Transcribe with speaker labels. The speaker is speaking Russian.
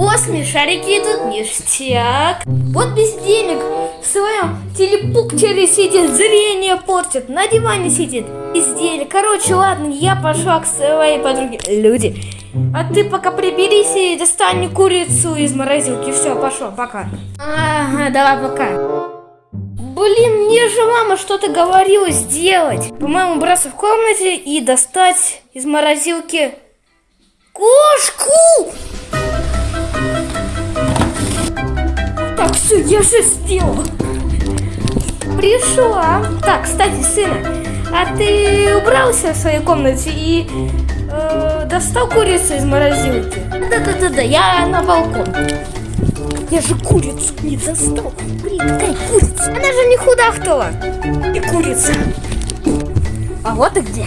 Speaker 1: О, смешарики идут ништяк. Вот бездельник в своем телепуктере сидит, зрение портит, на диване сидит. Бездельник. Короче, ладно, я пошла к своей подруге. Люди. А ты пока приберись и достань курицу из морозилки. Все, пошел, пока. Ага, давай, пока. Блин, мне же мама что-то говорила сделать. По-моему, убраться в комнате и достать из морозилки кошку. Все, я же сделала. Пришла. Так, кстати, сына, а ты убрался в своей комнате и э, достал курицу из морозилки? Да-да-да-да, я на балкон. Я же курицу не достал. Блин, какая курица? Она же не худахтала. И курица. А вот и где.